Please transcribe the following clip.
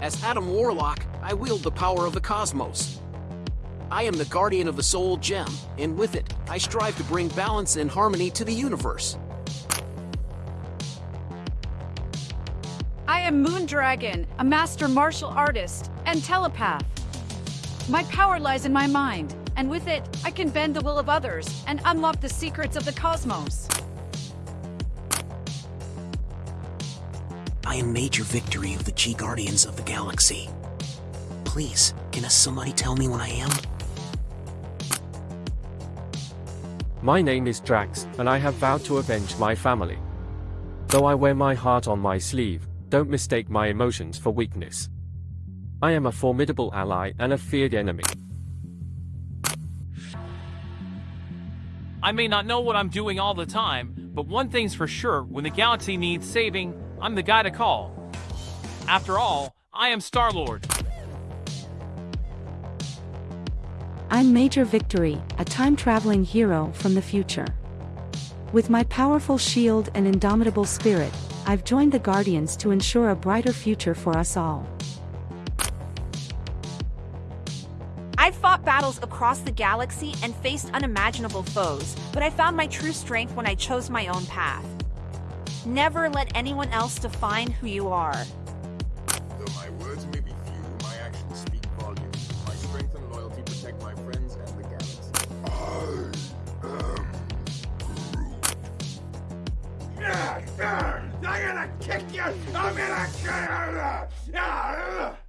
As Adam Warlock, I wield the power of the cosmos. I am the guardian of the soul gem, and with it, I strive to bring balance and harmony to the universe. I am Moondragon, a master martial artist and telepath. My power lies in my mind, and with it, I can bend the will of others and unlock the secrets of the cosmos. I am Major Victory of the G Guardians of the Galaxy. Please, can somebody tell me what I am? My name is Drax, and I have vowed to avenge my family. Though I wear my heart on my sleeve, don't mistake my emotions for weakness. I am a formidable ally and a feared enemy. I may not know what I'm doing all the time, but one thing's for sure, when the galaxy needs saving, I'm the guy to call. After all, I am Star-Lord. I'm Major Victory, a time-traveling hero from the future. With my powerful shield and indomitable spirit, I've joined the Guardians to ensure a brighter future for us all. I've fought battles across the galaxy and faced unimaginable foes, but I found my true strength when I chose my own path. Never let anyone else define who you are. Though my words may be few, my actions speak volumes. My strength and loyalty protect my friends and the galaxy. I am Groot. I'm gonna kick you! I'm gonna kill you!